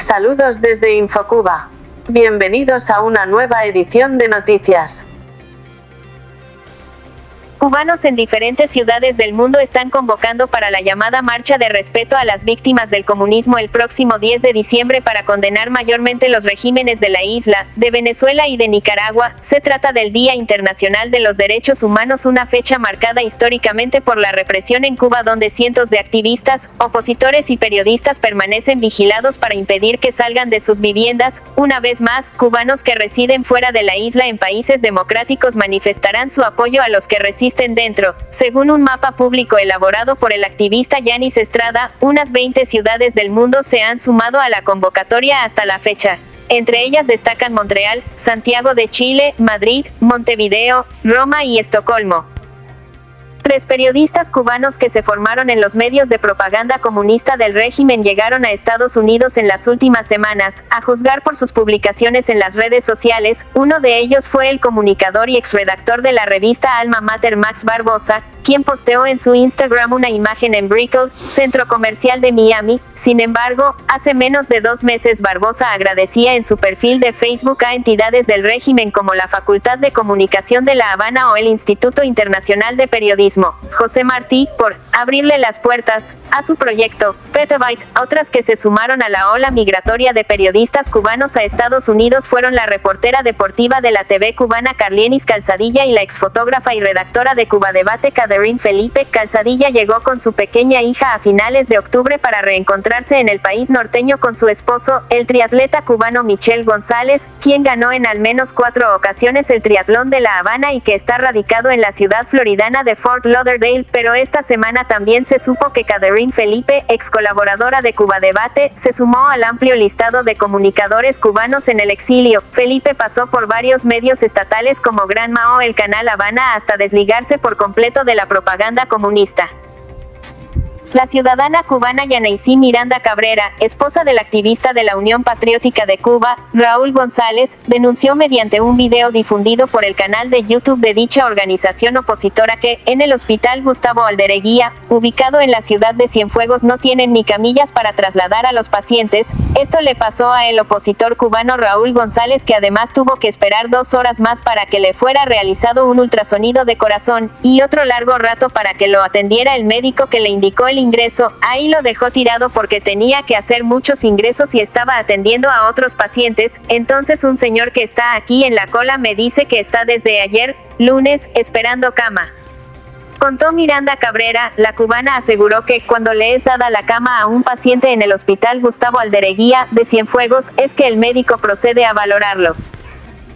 Saludos desde Infocuba. Bienvenidos a una nueva edición de noticias. Cubanos en diferentes ciudades del mundo están convocando para la llamada Marcha de Respeto a las Víctimas del Comunismo el próximo 10 de diciembre para condenar mayormente los regímenes de la isla, de Venezuela y de Nicaragua. Se trata del Día Internacional de los Derechos Humanos, una fecha marcada históricamente por la represión en Cuba donde cientos de activistas, opositores y periodistas permanecen vigilados para impedir que salgan de sus viviendas. Una vez más, cubanos que residen fuera de la isla en países democráticos manifestarán su apoyo a los que residen dentro. Según un mapa público elaborado por el activista Yanis Estrada, unas 20 ciudades del mundo se han sumado a la convocatoria hasta la fecha. Entre ellas destacan Montreal, Santiago de Chile, Madrid, Montevideo, Roma y Estocolmo. Tres periodistas cubanos que se formaron en los medios de propaganda comunista del régimen llegaron a Estados Unidos en las últimas semanas, a juzgar por sus publicaciones en las redes sociales, uno de ellos fue el comunicador y exredactor de la revista Alma Mater Max Barbosa, quien posteó en su Instagram una imagen en Brickell, centro comercial de Miami. Sin embargo, hace menos de dos meses Barbosa agradecía en su perfil de Facebook a entidades del régimen como la Facultad de Comunicación de La Habana o el Instituto Internacional de Periodismo, José Martí, por abrirle las puertas a su proyecto, Petabyte. Otras que se sumaron a la ola migratoria de periodistas cubanos a Estados Unidos fueron la reportera deportiva de la TV cubana Carlienis Calzadilla y la exfotógrafa y redactora de Cuba Debate Catherine Felipe Calzadilla llegó con su pequeña hija a finales de octubre para reencontrarse en el país norteño con su esposo, el triatleta cubano Michel González, quien ganó en al menos cuatro ocasiones el triatlón de La Habana y que está radicado en la ciudad floridana de Fort Lauderdale, pero esta semana también se supo que Catherine Felipe, ex colaboradora de Cuba Debate, se sumó al amplio listado de comunicadores cubanos en el exilio. Felipe pasó por varios medios estatales como Gran Mao el Canal Habana hasta desligarse por completo de la propaganda comunista. La ciudadana cubana Yanaisí Miranda Cabrera, esposa del activista de la Unión Patriótica de Cuba, Raúl González, denunció mediante un video difundido por el canal de YouTube de dicha organización opositora que, en el hospital Gustavo Aldereguía, ubicado en la ciudad de Cienfuegos no tienen ni camillas para trasladar a los pacientes, esto le pasó a el opositor cubano Raúl González que además tuvo que esperar dos horas más para que le fuera realizado un ultrasonido de corazón, y otro largo rato para que lo atendiera el médico que le indicó el ingreso, ahí lo dejó tirado porque tenía que hacer muchos ingresos y estaba atendiendo a otros pacientes, entonces un señor que está aquí en la cola me dice que está desde ayer, lunes, esperando cama. Contó Miranda Cabrera, la cubana aseguró que, cuando le es dada la cama a un paciente en el hospital Gustavo Aldereguía, de Cienfuegos, es que el médico procede a valorarlo.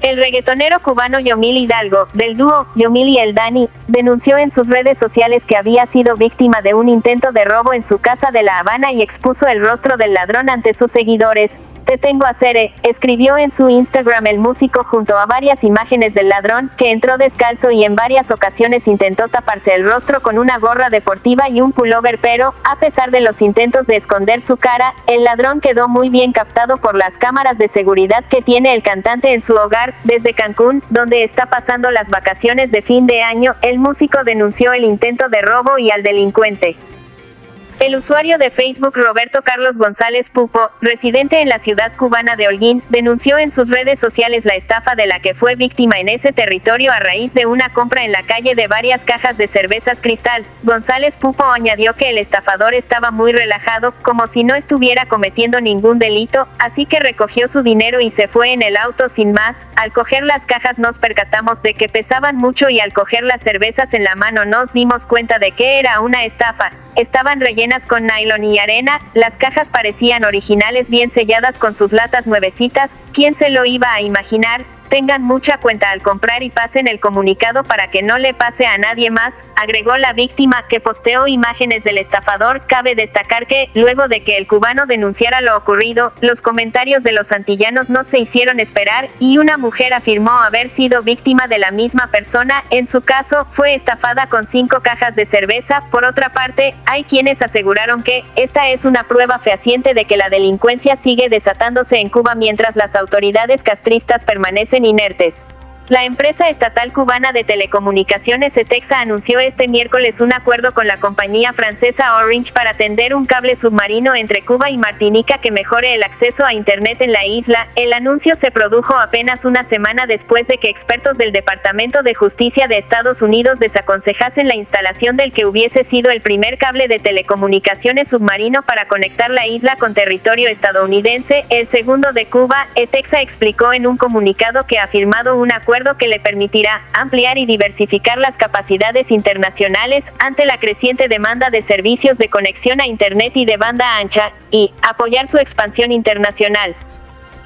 El reggaetonero cubano Yomil Hidalgo, del dúo Yomil y el Dani, denunció en sus redes sociales que había sido víctima de un intento de robo en su casa de La Habana y expuso el rostro del ladrón ante sus seguidores, te tengo a Cere, escribió en su Instagram el músico junto a varias imágenes del ladrón, que entró descalzo y en varias ocasiones intentó taparse el rostro con una gorra deportiva y un pullover pero, a pesar de los intentos de esconder su cara, el ladrón quedó muy bien captado por las cámaras de seguridad que tiene el cantante en su hogar, desde Cancún, donde está pasando las vacaciones de fin de año, el músico denunció el intento de robo y al delincuente. El usuario de Facebook Roberto Carlos González Pupo, residente en la ciudad cubana de Holguín, denunció en sus redes sociales la estafa de la que fue víctima en ese territorio a raíz de una compra en la calle de varias cajas de cervezas cristal. González Pupo añadió que el estafador estaba muy relajado, como si no estuviera cometiendo ningún delito, así que recogió su dinero y se fue en el auto sin más. Al coger las cajas nos percatamos de que pesaban mucho y al coger las cervezas en la mano nos dimos cuenta de que era una estafa. Estaban rellenas con nylon y arena, las cajas parecían originales bien selladas con sus latas nuevecitas, ¿quién se lo iba a imaginar? Tengan mucha cuenta al comprar y pasen el comunicado para que no le pase a nadie más, agregó la víctima que posteó imágenes del estafador. Cabe destacar que, luego de que el cubano denunciara lo ocurrido, los comentarios de los antillanos no se hicieron esperar, y una mujer afirmó haber sido víctima de la misma persona, en su caso, fue estafada con cinco cajas de cerveza. Por otra parte, hay quienes aseguraron que, esta es una prueba fehaciente de que la delincuencia sigue desatándose en Cuba mientras las autoridades castristas permanecen inertes. La empresa estatal cubana de telecomunicaciones ETEXA anunció este miércoles un acuerdo con la compañía francesa Orange para tender un cable submarino entre Cuba y Martinica que mejore el acceso a Internet en la isla. El anuncio se produjo apenas una semana después de que expertos del Departamento de Justicia de Estados Unidos desaconsejasen la instalación del que hubiese sido el primer cable de telecomunicaciones submarino para conectar la isla con territorio estadounidense, el segundo de Cuba. ETEXA explicó en un comunicado que ha firmado un acuerdo que le permitirá ampliar y diversificar las capacidades internacionales ante la creciente demanda de servicios de conexión a Internet y de banda ancha, y apoyar su expansión internacional.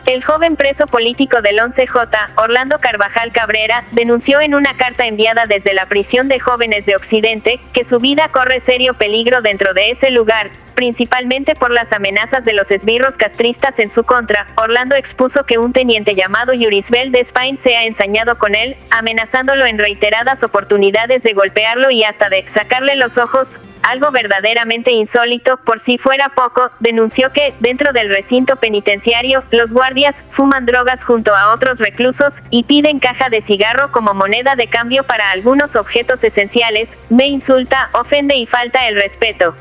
El joven preso político del 11J, Orlando Carvajal Cabrera, denunció en una carta enviada desde la prisión de jóvenes de Occidente, que su vida corre serio peligro dentro de ese lugar, principalmente por las amenazas de los esbirros castristas en su contra. Orlando expuso que un teniente llamado Yurisbel de Spain se ha ensañado con él, amenazándolo en reiteradas oportunidades de golpearlo y hasta de sacarle los ojos, algo verdaderamente insólito, por si fuera poco, denunció que, dentro del recinto penitenciario, los guardias fuman drogas junto a otros reclusos y piden caja de cigarro como moneda de cambio para algunos objetos esenciales, me insulta, ofende y falta el respeto.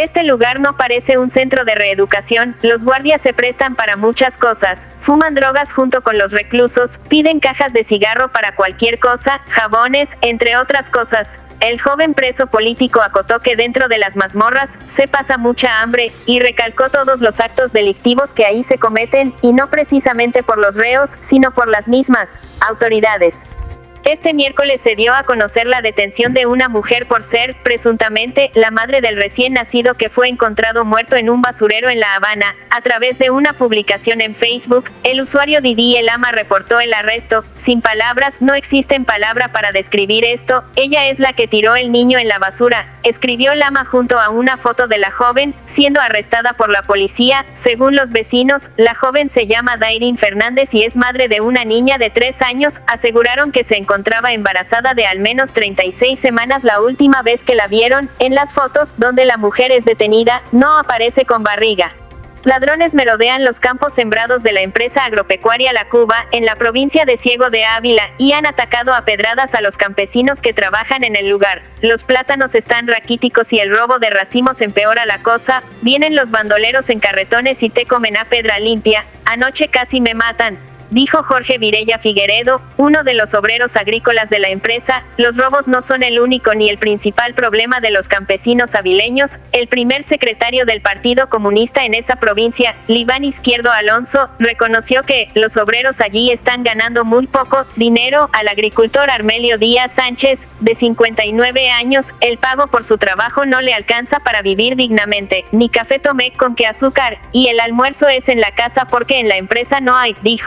Este lugar no parece un centro de reeducación, los guardias se prestan para muchas cosas, fuman drogas junto con los reclusos, piden cajas de cigarro para cualquier cosa, jabones, entre otras cosas. El joven preso político acotó que dentro de las mazmorras se pasa mucha hambre, y recalcó todos los actos delictivos que ahí se cometen, y no precisamente por los reos, sino por las mismas autoridades. Este miércoles se dio a conocer la detención de una mujer por ser, presuntamente, la madre del recién nacido que fue encontrado muerto en un basurero en La Habana. A través de una publicación en Facebook, el usuario Didi El Ama reportó el arresto. Sin palabras, no existen palabra para describir esto. Ella es la que tiró el niño en la basura, escribió Lama junto a una foto de la joven, siendo arrestada por la policía. Según los vecinos, la joven se llama Dairin Fernández y es madre de una niña de tres años. Aseguraron que se encontraba embarazada de al menos 36 semanas la última vez que la vieron, en las fotos, donde la mujer es detenida, no aparece con barriga. Ladrones merodean los campos sembrados de la empresa agropecuaria La Cuba, en la provincia de Ciego de Ávila, y han atacado a pedradas a los campesinos que trabajan en el lugar. Los plátanos están raquíticos y el robo de racimos empeora la cosa, vienen los bandoleros en carretones y te comen a pedra limpia, anoche casi me matan, dijo Jorge Virella Figueredo, uno de los obreros agrícolas de la empresa, los robos no son el único ni el principal problema de los campesinos avileños, el primer secretario del Partido Comunista en esa provincia, Libán Izquierdo Alonso, reconoció que los obreros allí están ganando muy poco dinero al agricultor Armelio Díaz Sánchez, de 59 años, el pago por su trabajo no le alcanza para vivir dignamente, ni café tomé con que azúcar, y el almuerzo es en la casa porque en la empresa no hay, dijo.